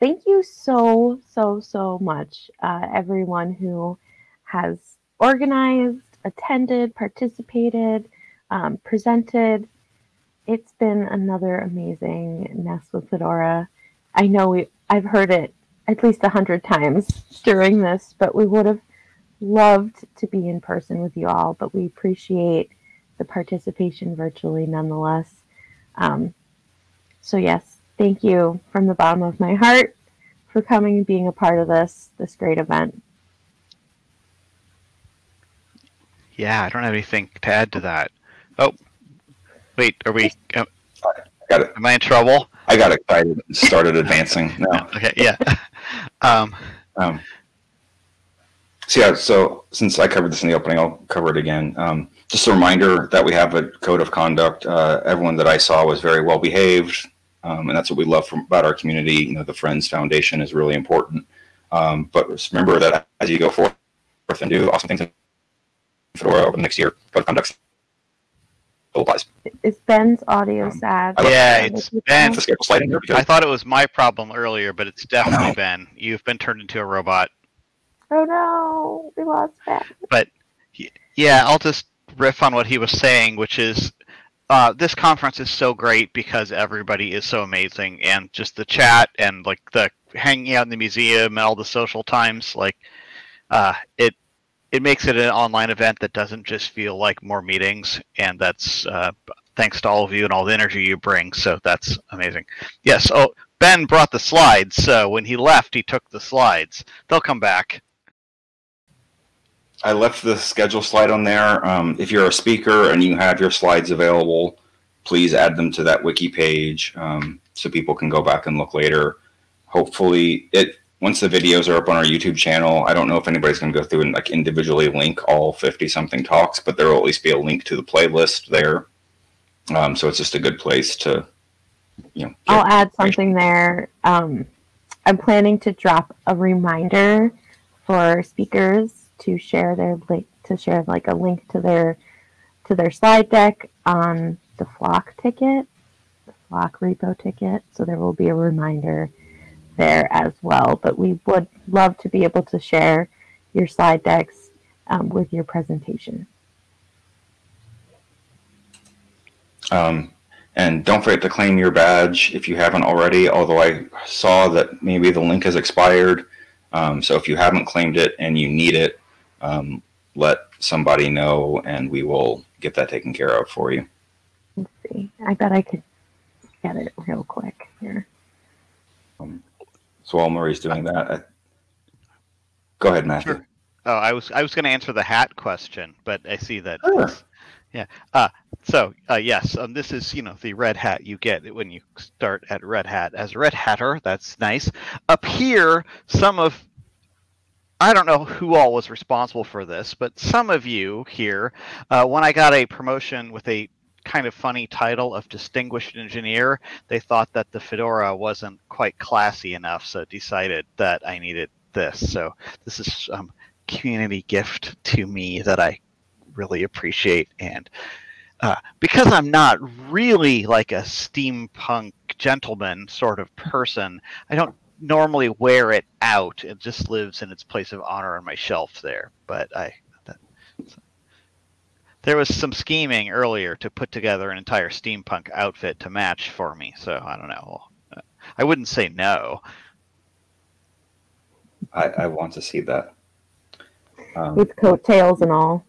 thank you so, so, so much, uh, everyone who has organized, attended, participated, um, presented. It's been another amazing Nest with Fedora. I know we, I've heard it at least a hundred times during this, but we would have loved to be in person with you all, but we appreciate the participation virtually nonetheless. Um, so yes, thank you from the bottom of my heart for coming and being a part of this this great event. Yeah, I don't have anything to add to that. Oh, wait, are we? Uh, got it. Am I in trouble? I got excited and started advancing. No. Okay, yeah. um, um, so yeah, so since I covered this in the opening, I'll cover it again. Um, just a reminder that we have a code of conduct. Uh, everyone that I saw was very well behaved, um, and that's what we love from, about our community. You know, the Friends Foundation is really important. Um, but remember that as you go forth and do awesome things in Fedora over the next year, code of conduct applies. Is Ben's audio Um, sad? Yeah, like it's Is it Ben. The schedule slide here because I thought it was my problem earlier, but it's definitely No. Ben. You've been turned into a robot. Oh no, we lost Ben. But yeah, I'll just riff on what he was saying, which is uh, this conference is so great because everybody is so amazing, and just the chat and like the hanging out in the museum and all the social times, like uh, it it makes it an online event that doesn't just feel like more meetings, and that's uh, thanks to all of you and all the energy you bring. So that's amazing. Yes. Oh, Ben brought the slides, so when he left, he took the slides. They'll come back. I left the schedule slide on there. Um, if you're a speaker and you have your slides available, please add them to that wiki page um, so people can go back and look later. Hopefully, it once the videos are up on our YouTube channel. I don't know if anybody's going to go through and like individually link all 50 something talks, but there will at least be a link to the playlist there. Um, so it's just a good place to, you know. I'll add something there. Um, I'm planning to drop a reminder for speakers to share their link to share like a link to their to their slide deck on the flock ticket, the flock repo ticket. So there will be a reminder there as well. But we would love to be able to share your slide decks um, with your presentation. Um, and don't forget to claim your badge if you haven't already, although I saw that maybe the link has expired. Um, so if you haven't claimed it and you need it, um, let somebody know and we will get that taken care of for you. Let's see. I bet I could get it real quick here. So while Marie's doing that, I... go ahead, Matthew. Sure. Oh, I was I was going to answer the hat question, but I see that. Sure. it's- Yeah. Uh, so uh, yes, um, this is you know the red hat you get when you start at Red Hat as a Red Hatter. That's nice. Up here, some of I don't know who all was responsible for this, but some of you here, uh, when I got a promotion with a kind of funny title of distinguished engineer, they thought that the fedora wasn't quite classy enough, so decided that I needed this. So this is um, community gift to me that I really appreciate. And uh, because I'm not really like a steampunk gentleman sort of person, I don't normally wear it out. It just lives in its place of honor on my shelf there. But I. That, there was some scheming earlier to put together an entire steampunk outfit to match for me, so I don't know. I wouldn't say no. I, I want to see that. Um, With coattails and all.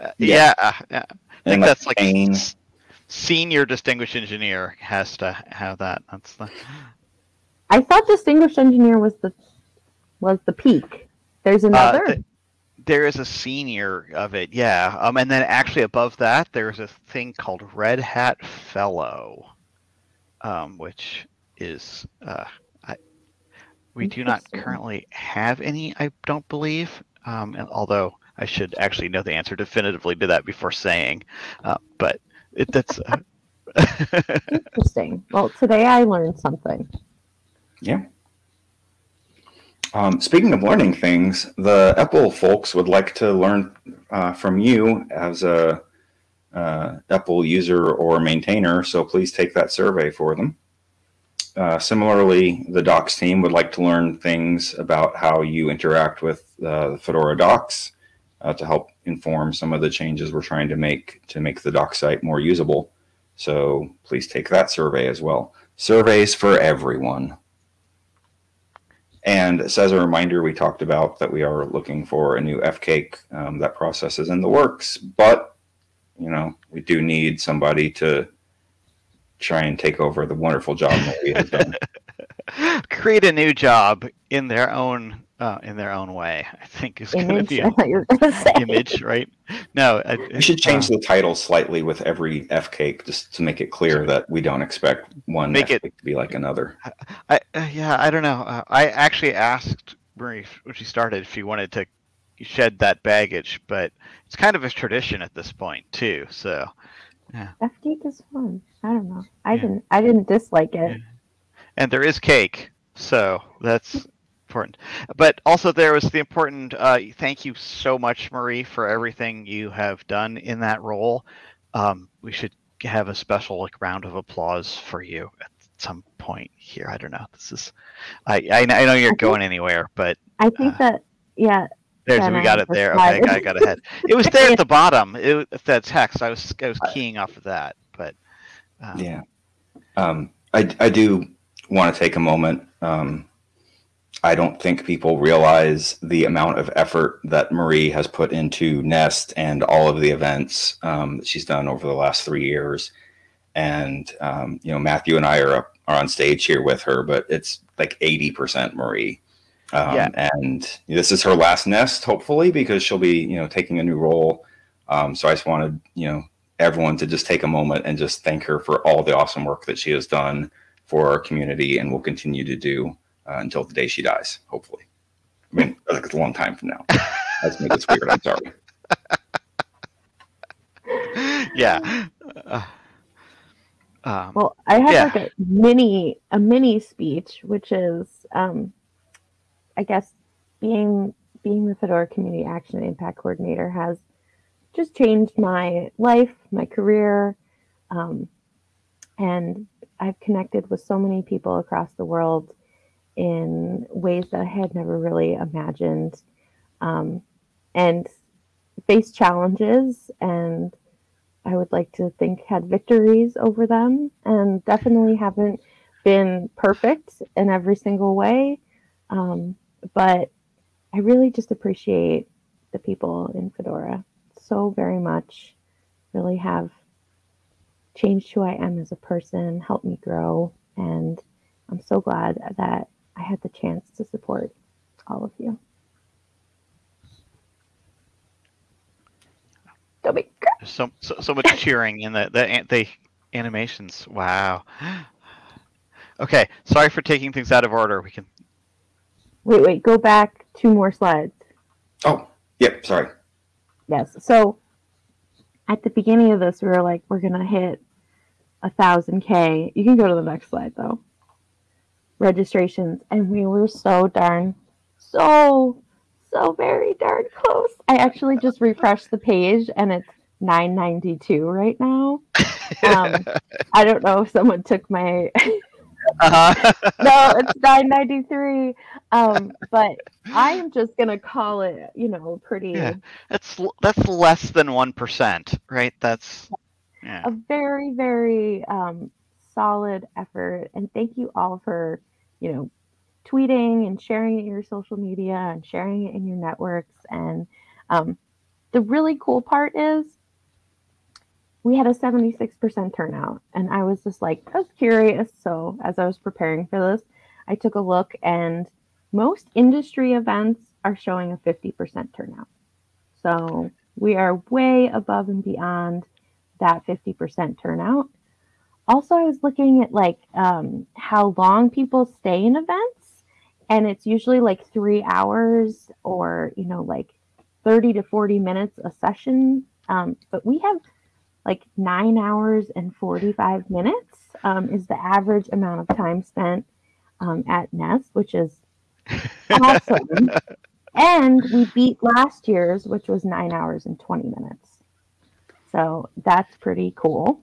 Uh, Yeah. yeah, uh, yeah. I and think that's like chain. s- senior distinguished engineer has to have that. That's the I thought distinguished engineer was the was the peak. There's another. th- there is a senior of it, yeah. Um, and then actually above that, there's a thing called Red Hat Fellow, um, which is uh, I, we do not currently have any, I don't believe. Um, and although I should actually know the answer definitively to that before saying, uh, but it, that's. Uh, Interesting. Well, today I learned something. Yeah. Um, speaking of learning things, the EPEL folks would like to learn uh, from you as a uh, EPEL user or maintainer. So please take that survey for them. uh, similarly, the docs team would like to learn things about how you interact with uh, Fedora docs uh, to help inform some of the changes we're trying to make to make the doc site more usable. So please take that survey as well. Surveys for everyone. And as a reminder, we talked about that we are looking for a new FCAIC. Um, that process is in the works, but you know we do need somebody to try and take over the wonderful job that we have done. Create a new job in their own uh, in their own way. I think is going to be a image, right? No, I, we should change uh, the title slightly with every F cake just to make it clear that we don't expect one make it, to be like another. I, uh, yeah, I don't know. Uh, I actually asked Marie when she started if she wanted to shed that baggage, but it's kind of a tradition at this point too. So, yeah. cake is fun. I don't know. I yeah. didn't. I didn't dislike it. Yeah. And there is cake, so that's important. But also there was the important uh, thank you so much, Marie, for everything you have done in that role. Um, we should have a special like round of applause for you at some point here. I don't know. This is I I, I know you're going anywhere, but I think uh, that yeah. There's we got it there. Okay, I got ahead. It was there at the bottom. It, that text. I was I was keying off of that, but um, yeah. Um, I I do want to take a moment um, I don't think people realize the amount of effort that Marie has put into Nest and all of the events um, that she's done over the last three years. And um, you know, Matthew and I are up, are on stage here with her, but it's like eighty percent Marie. Um, yeah. And this is her last Nest, hopefully, because she'll be you know taking a new role. Um, so I just wanted you know everyone to just take a moment and just thank her for all the awesome work that she has done for our community and will continue to do uh, until the day she dies, hopefully. I mean, it's a long time from now. That's me. That's weird. I'm sorry. yeah. Uh, um, well, I have yeah. like a mini a mini speech, which is, um, I guess, being being the Fedora Community Action and Impact Coordinator has just changed my life, my career, um, and I've connected with so many people across the world in ways that I had never really imagined, um, and faced challenges. And I would like to think had victories over them, and definitely haven't been perfect in every single way. Um, but I really just appreciate the people in Fedora so very much. Really have changed who I am as a person, helped me grow, and I'm so glad that I had the chance to support all of you. There's so, so so much cheering in the the the animations. Wow. Okay, sorry for taking things out of order. We can. Wait, wait. Go back two more slides. Oh, yep. Sorry. Yes. So at the beginning of this, we were like, we're gonna hit a thousand K. You can go to the next slide though registrations, and we were so darn, so, so very darn close. I actually just refreshed the page, and it's 992 right now. Um, I don't know if someone took my. uh-huh. no, it's 993. Um, but I am just gonna call it, you know, pretty. Yeah, that's that's less than one percent, right? That's yeah. a very very um, solid effort, and thank you all for you know, tweeting and sharing it in your social media and sharing it in your networks. And um, the really cool part is we had a 76% turnout. And I was just like, I was curious. So as I was preparing for this, I took a look and most industry events are showing a 50% turnout. So we are way above and beyond that 50% turnout also i was looking at like um, how long people stay in events and it's usually like three hours or you know like 30 to 40 minutes a session. Um, but we have like nine hours and 45 minutes um, is the average amount of time spent um, at nest which is awesome. And we beat last year's which was nine hours and 20 minutes. So that's pretty cool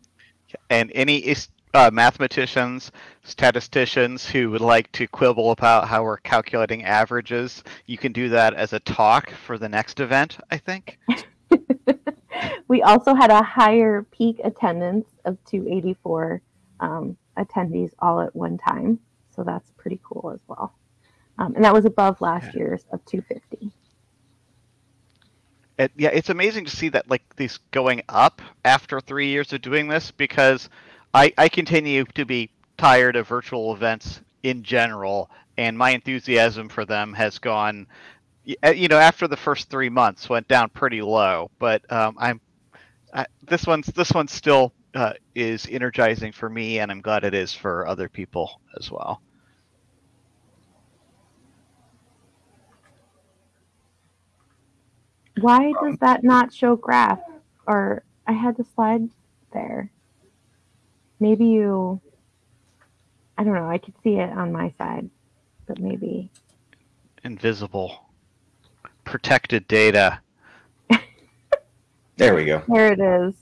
and any uh, mathematicians, statisticians who would like to quibble about how we're calculating averages, you can do that as a talk for the next event, I think. we also had a higher peak attendance of 284 um, attendees all at one time. So that's pretty cool as well. Um, and that was above last year's of 250. It, yeah, it's amazing to see that like these going up after three years of doing this because I, I continue to be tired of virtual events in general, and my enthusiasm for them has gone. Uh, you know, after the first three months, went down pretty low. But um, I'm I, this one's this one still uh, is energizing for me, and I'm glad it is for other people as well. Why does that not show graph? Or I had the slide there maybe you I don't know, I could see it on my side, but maybe invisible protected data. there we go. There it is.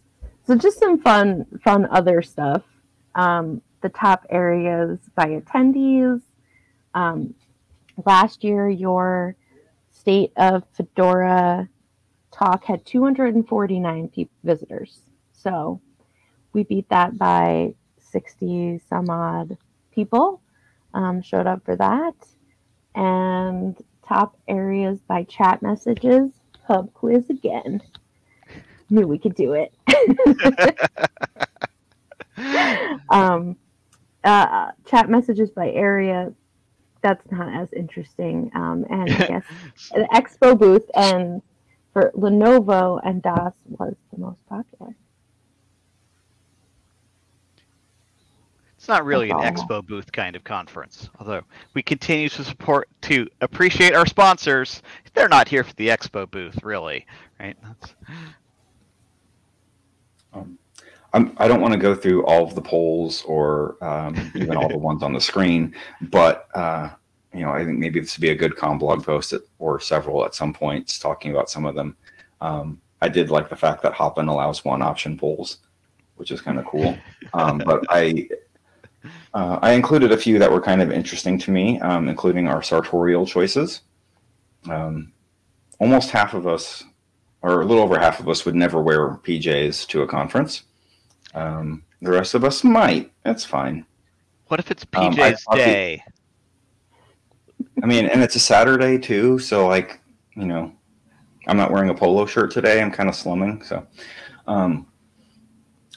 So just some fun fun other stuff. Um, the top areas by attendees. Um, last year your state of Fedora talk had 249 pe- visitors. So we beat that by 60 some odd people um, showed up for that. And top areas by chat messages, pub quiz again. Knew we could do it. um, uh, chat messages by area, that's not as interesting. Um, and I guess the expo booth and for Lenovo and Das was the most popular. It's not really an expo booth kind of conference, although we continue to support to appreciate our sponsors. They're not here for the expo booth, really, right? Um, I'm, I do not want to go through all of the polls or um, even all the ones on the screen, but uh, you know, I think maybe this would be a good com blog post at, or several at some points talking about some of them. Um, I did like the fact that Hopin allows one option polls, which is kind of cool. Um, but I uh, I included a few that were kind of interesting to me, um, including our sartorial choices. Um, almost half of us, or a little over half of us, would never wear PJs to a conference. Um, the rest of us might. That's fine. What if it's PJ's um, day? I mean, and it's a Saturday too, so like, you know, I'm not wearing a polo shirt today. I'm kind of slumming, so. Um,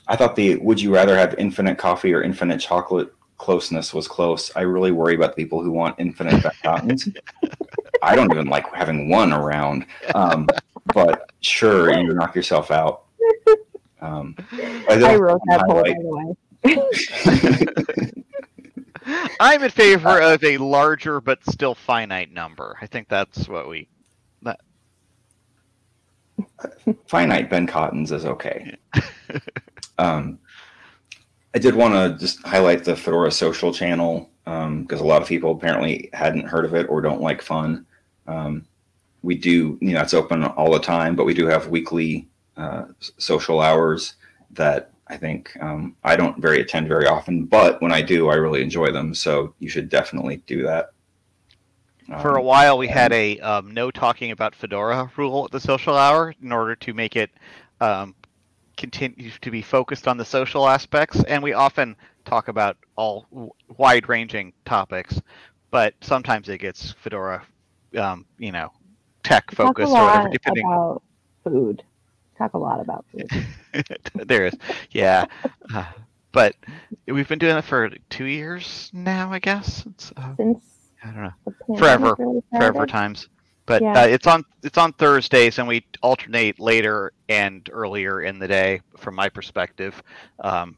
I thought the would you rather have infinite coffee or infinite chocolate closeness was close. I really worry about the people who want infinite fountains. I don't even like having one around. Um, but sure, you knock yourself out. Um, I, I wrote that poll, by the way. I'm in favor of a larger but still finite number. I think that's what we. That... Finite Ben Cottons is okay. Um, I did want to just highlight the Fedora social channel because um, a lot of people apparently hadn't heard of it or don't like fun. Um, we do, you know, it's open all the time, but we do have weekly uh, social hours that I think um, I don't very attend very often, but when I do, I really enjoy them. So you should definitely do that. For a um, while, we had a um, no talking about Fedora rule at the social hour in order to make it um, continue to be focused on the social aspects, and we often talk about all wide-ranging topics, but sometimes it gets Fedora, um, you know, tech focused or whatever. Depending about food, talk a lot about food. there is, yeah, uh, but we've been doing it for two years now, I guess. Uh, Since I don't know, forever, forever times but yeah. uh, it's on it's on Thursdays, and we alternate later and earlier in the day. From my perspective, um,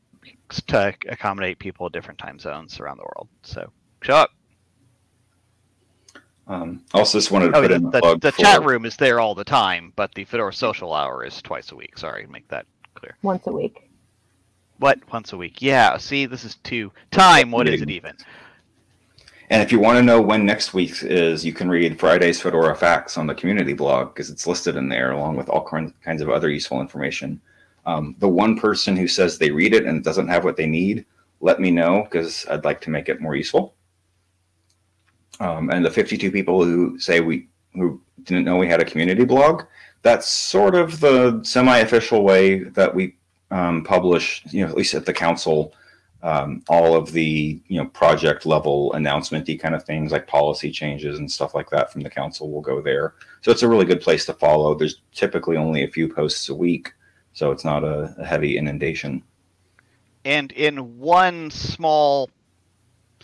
to accommodate people at different time zones around the world. So show up. Um, also, just wanted to oh, put the, in the, the for... chat room is there all the time, but the Fedora social hour is twice a week. Sorry, make that clear. Once a week. What? Once a week? Yeah. See, this is two time. What is it even? And if you want to know when next week is, you can read Friday's Fedora Facts on the community blog because it's listed in there along with all kinds of other useful information. Um, the one person who says they read it and doesn't have what they need let me know because I'd like to make it more useful. Um, and the 52 people who say we who didn't know we had a community blog, that's sort of the semi-official way that we um, publish, you know, at least at the council, um, all of the you know project level announcementy kind of things like policy changes and stuff like that from the council will go there. So it's a really good place to follow. There's typically only a few posts a week, so it's not a, a heavy inundation. And in one small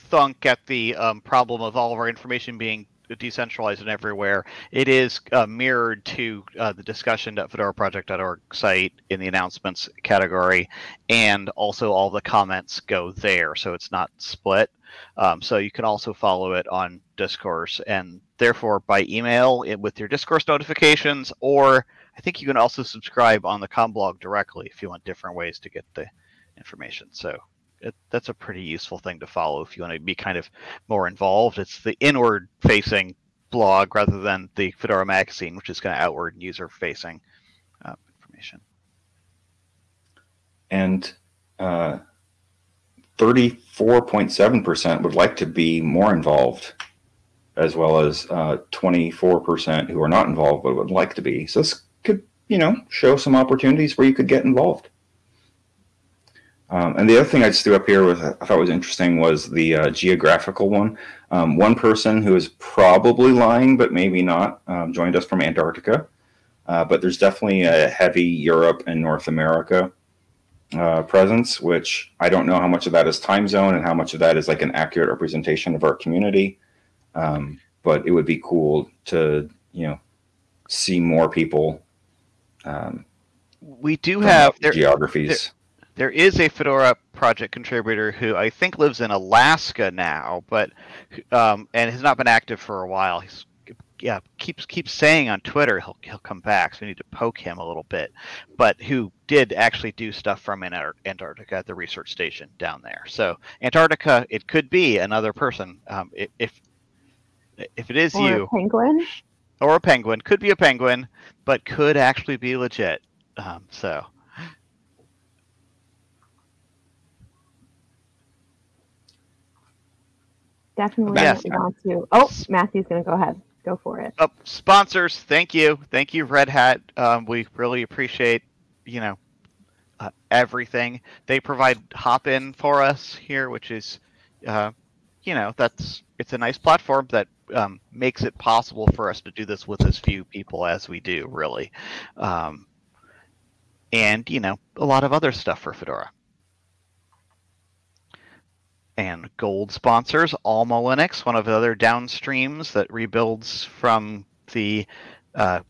thunk at the um, problem of all of our information being decentralized and everywhere, it is uh, mirrored to uh, the discussion.fedoraproject.org site in the announcements category, and also all the comments go there, so it's not split. Um, so you can also follow it on Discourse, and therefore by email it, with your Discourse notifications, or I think you can also subscribe on the Comblog directly if you want different ways to get the information. So it, that's a pretty useful thing to follow if you want to be kind of more involved. It's the inward facing blog rather than the Fedora magazine, which is kind of outward user facing uh, information. And uh, 34.7% would like to be more involved, as well as uh, 24% who are not involved but would like to be. So this could, you know, show some opportunities where you could get involved. Um, and the other thing I just threw up here was I thought was interesting was the uh, geographical one. Um, one person who is probably lying, but maybe not, um, joined us from Antarctica. Uh, but there's definitely a heavy Europe and North America uh, presence, which I don't know how much of that is time zone and how much of that is like an accurate representation of our community. Um, but it would be cool to, you know, see more people. Um, we do have there, geographies. There, there is a Fedora project contributor who I think lives in Alaska now, but um, and has not been active for a while. He's yeah keeps keeps saying on Twitter he'll he'll come back, so we need to poke him a little bit. But who did actually do stuff from Antarctica at the research station down there? So Antarctica, it could be another person. Um, if if it is or you, a penguin, or a penguin, could be a penguin, but could actually be legit. Um, so. Definitely Yes. want to. Oh, Matthew's going to go ahead. Go for it. Oh, sponsors, thank you, thank you, Red Hat. Um, we really appreciate, you know, uh, everything they provide. Hopin for us here, which is, uh, you know, that's it's a nice platform that um, makes it possible for us to do this with as few people as we do, really, um, and you know, a lot of other stuff for Fedora and gold sponsors Alma Linux, one of the other downstreams that rebuilds from the uh,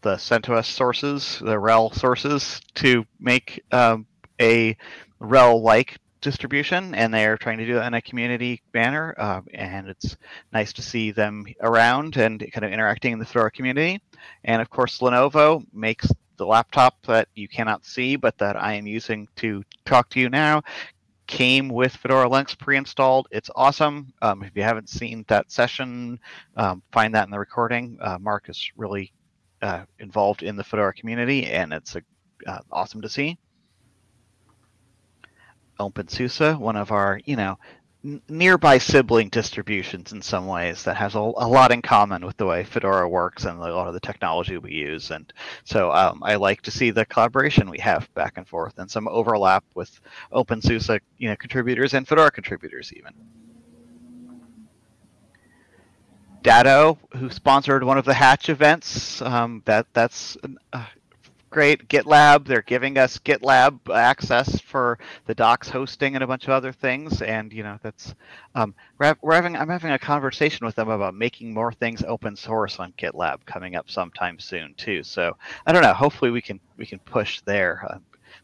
the CentOS sources, the RHEL sources, to make um, a RHEL-like distribution, and they're trying to do it in a community manner. Uh, and it's nice to see them around and kind of interacting in the Fedora community. And of course, Lenovo makes the laptop that you cannot see, but that I am using to talk to you now came with Fedora Linux pre-installed. It's awesome. Um, if you haven't seen that session, um, find that in the recording. Uh, Mark is really uh, involved in the Fedora community, and it's a, uh, awesome to see. OpenSUSE, one of our, you know, nearby sibling distributions in some ways that has a, a, lot in common with the way Fedora works and a lot of the technology we use. And so um, I like to see the collaboration we have back and forth and some overlap with OpenSUSE you know, contributors and Fedora contributors even. Datto, who sponsored one of the Hatch events, um, that that's uh, great. GitLab, they're giving us GitLab access for the docs hosting and a bunch of other things. And you know, that's um, we're, we're having I'm having a conversation with them about making more things open source on GitLab coming up sometime soon too. So I don't know. Hopefully we can we can push there. Uh,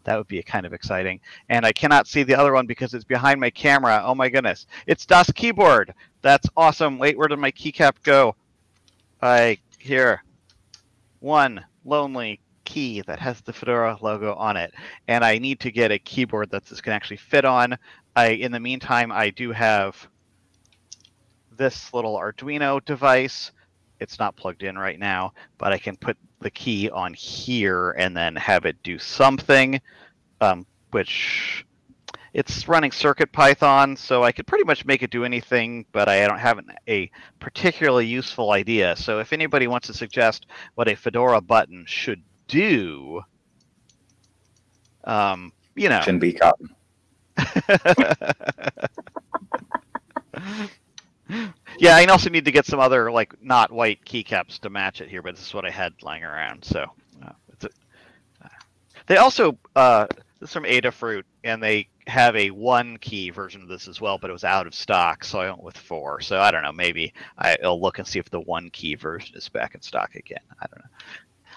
that would be kind of exciting. And I cannot see the other one because it's behind my camera. Oh my goodness. It's Das Keyboard. That's awesome. Wait, where did my keycap go? I here. One lonely key that has the Fedora logo on it, and I need to get a keyboard that this can actually fit on. I, in the meantime, I do have this little Arduino device. It's not plugged in right now, but I can put the key on here and then have it do something, um, which it's running Circuit Python, so I could pretty much make it do anything, but I don't have an, a particularly useful idea. So if anybody wants to suggest what a Fedora button should do, um, you know, Shouldn't be cotton. yeah, I also need to get some other like not white keycaps to match it here, but this is what I had lying around. So uh, a, uh, they also uh, this is from Adafruit, and they have a one key version of this as well, but it was out of stock, so I went with four. So I don't know, maybe I, will look and see if the one key version is back in stock again. I don't know.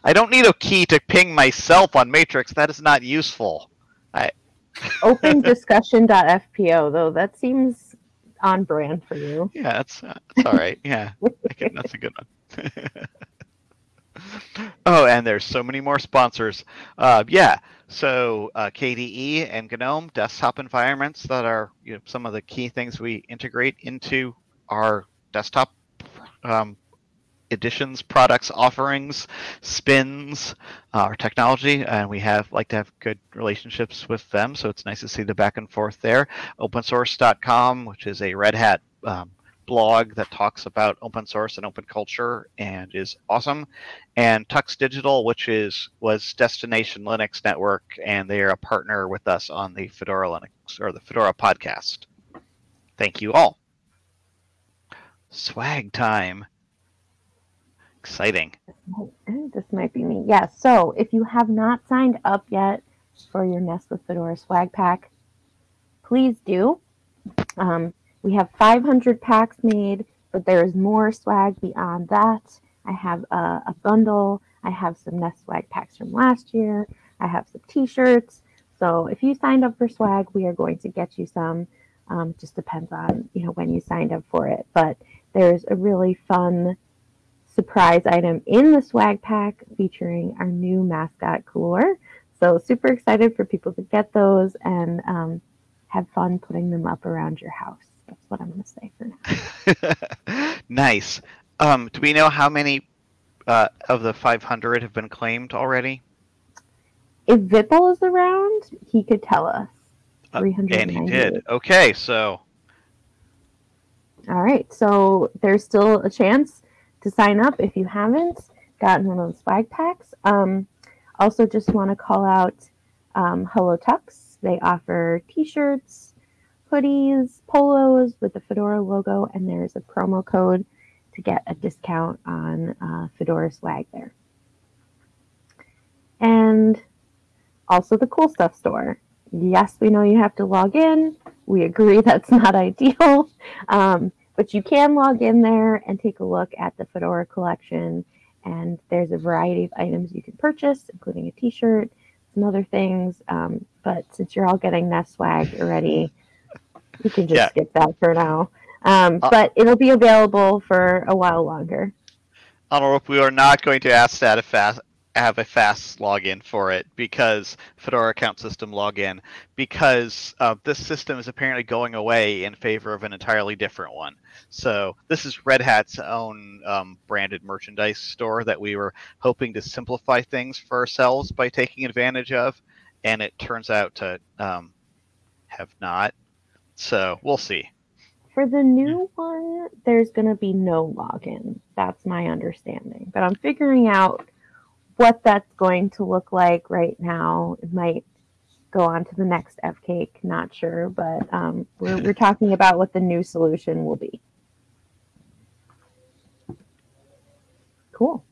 I don't need a key to ping myself on Matrix. That is not useful. I open discussion.fpo though that seems on brand for you. Yeah, that's uh, that's all right. Yeah, can, that's a good one. oh, and there's so many more sponsors. Uh, yeah, so uh, KDE and GNOME desktop environments that are you know, some of the key things we integrate into our desktop um, editions, products, offerings, spins, uh, our technology, and we have like to have good relationships with them. So it's nice to see the back and forth there. OpenSource.com, which is a Red Hat um, blog that talks about open source and open culture and is awesome. And Tux Digital, which is was Destination Linux Network, and they are a partner with us on the Fedora Linux or the Fedora podcast. Thank you all. Swag time. Exciting. This might be me. Yeah. So if you have not signed up yet for your Nest with Fedora swag pack, please do. Um, we have 500 packs made, but there is more swag beyond that. I have a, a bundle. I have some Nest swag packs from last year. I have some T-shirts. So if you signed up for swag, we are going to get you some. Um, just depends on you know when you signed up for it. But there's a really fun surprise item in the swag pack featuring our new mascot Colúr. So super excited for people to get those and um, have fun putting them up around your house. That's what I'm going to say for now. nice. Um, do we know how many uh, of the 500 have been claimed already? If Vipul is around, he could tell us. Uh, and he did. Okay, so. All right, so there's still a chance to sign up if you haven't gotten one of those swag packs. Um, also, just want to call out um, Hello Tux. They offer t-shirts, hoodies, polos with the Fedora logo, and there's a promo code to get a discount on uh, Fedora swag there. And also the cool stuff store. Yes, we know you have to log in. We agree that's not ideal. Um, but you can log in there and take a look at the Fedora collection. And there's a variety of items you can purchase, including a t shirt, some other things. Um, but since you're all getting Nest swag already, you can just yeah. skip that for now. Um, uh, but it'll be available for a while longer. Honorable, we are not going to ask that if fast, have a FAS login for it because Fedora account system login because uh, this system is apparently going away in favor of an entirely different one. So this is Red Hat's own um, branded merchandise store that we were hoping to simplify things for ourselves by taking advantage of, and it turns out to um, have not. So we'll see. For the new one, there's going to be no login. That's my understanding. But I'm figuring out what that's going to look like right now. It might go on to the next F cake, not sure, but um, we're, we're talking about what the new solution will be. Cool.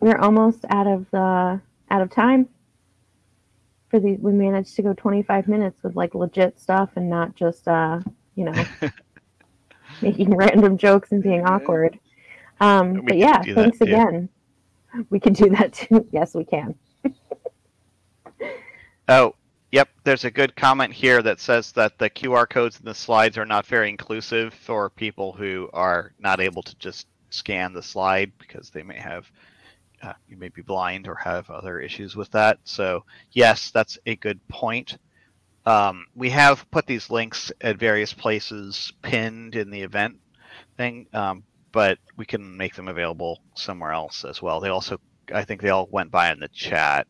We're almost out of the out of time for the We managed to go 25 minutes with like legit stuff and not just uh, you know making random jokes and being awkward. Um, but yeah, thanks again. We can do that too. yes, we can. oh, yep. There's a good comment here that says that the QR codes in the slides are not very inclusive for people who are not able to just scan the slide because they may have uh, you may be blind or have other issues with that. So yes, that's a good point. Um, we have put these links at various places pinned in the event thing, um, but we can make them available somewhere else as well. They also, I think they all went by in the chat.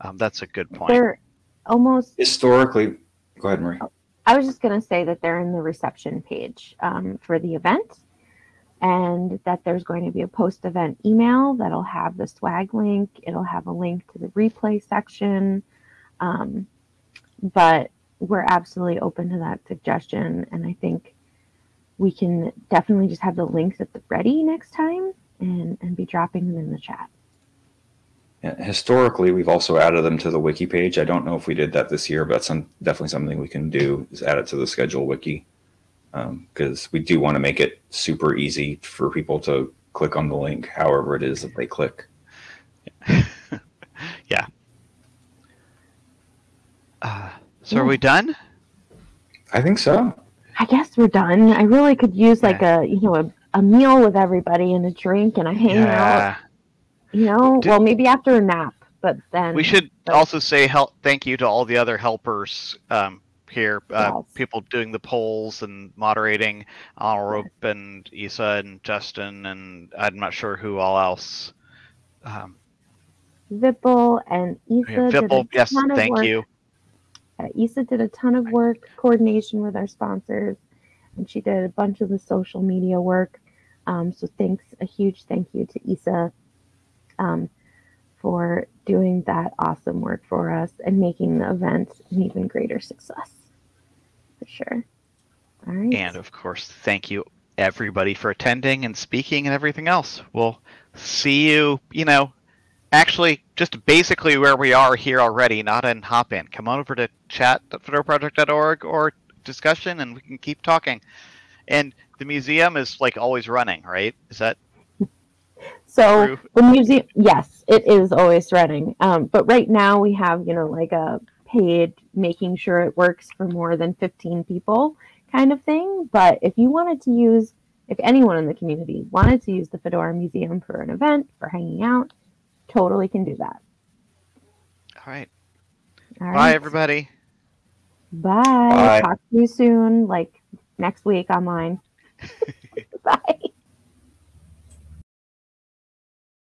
Um, that's a good point. They're almost Historically, go ahead, Marie. I was just going to say that they're in the reception page um, for the event and that there's going to be a post event email that'll have the swag link. It'll have a link to the replay section. Um, but we're absolutely open to that suggestion. And I think we can definitely just have the links at the ready next time and, and be dropping them in the chat. Yeah, historically, we've also added them to the wiki page. I don't know if we did that this year, but that's some, definitely something we can do is add it to the schedule wiki because um, we do want to make it super easy for people to click on the link, however it is that they click. yeah. Uh, so yeah. are we done? I think so. I guess we're done. I really could use like yeah. a you know a, a meal with everybody and a drink and a hangout. Yeah. You know, Did, well maybe after a nap, but then we should but, also say help. Thank you to all the other helpers um, here. Uh, yes. People doing the polls and moderating, Alrope yes. and Isa and Justin and I'm not sure who all else. Um, Vipul and Isa. Yeah, Vipul, yes, thank you. Uh, Isa did a ton of work, coordination with our sponsors, and she did a bunch of the social media work. Um, so thanks, a huge thank you to Isa um, for doing that awesome work for us and making the event an even greater success. For sure. All right. And of course, thank you everybody for attending and speaking and everything else. We'll see you, you know, actually just basically where we are here already, not in Hopin. Come on over to chat.fedoraproject.org or discussion and we can keep talking. And the museum is like always running, right? Is that so true? the museum yes, it is always running. Um, but right now we have, you know, like a paid making sure it works for more than 15 people kind of thing. But if you wanted to use if anyone in the community wanted to use the Fedora Museum for an event, for hanging out, totally can do that. All right. All Bye, everybody. Bye. Bye. Talk to you soon, like next week online.